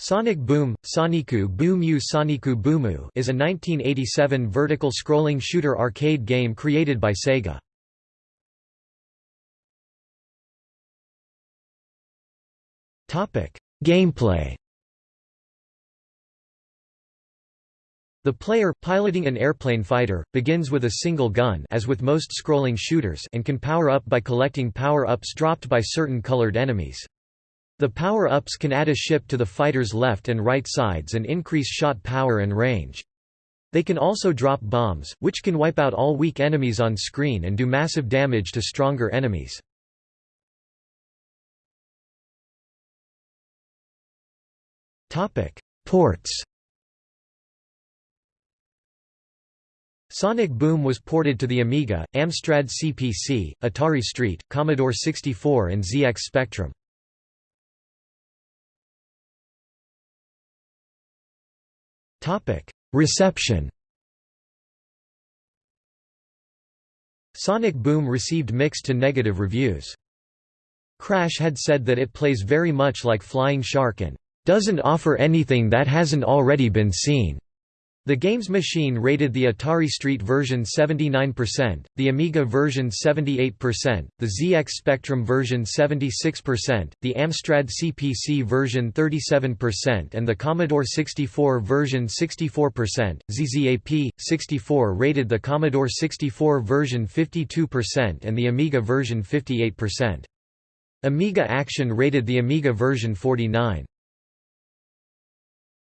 Sonic Boom, Soniku Boom U Soniku Boomu is a 1987 vertical scrolling shooter arcade game created by Sega. Gameplay. The player, piloting an airplane fighter, begins with a single gun as with most scrolling shooters and can power up by collecting power-ups dropped by certain colored enemies. The power-ups can add a ship to the fighter's left and right sides and increase shot power and range. They can also drop bombs, which can wipe out all weak enemies on screen and do massive damage to stronger enemies. Ports Sonic Boom was ported to the Amiga, Amstrad CPC, Atari ST, Commodore 64 and ZX Spectrum. Reception Sonic Boom received mixed to negative reviews. Crash had said that it plays very much like Flying Shark and doesn't offer anything that hasn't already been seen. The Games Machine rated the Atari ST version 79%, the Amiga version 78%, the ZX Spectrum version 76%, the Amstrad CPC version 37% and the Commodore 64 version 64%. ZZAP 64 rated the Commodore 64 version 52% and the Amiga version 58%. Amiga Action rated the Amiga version 49.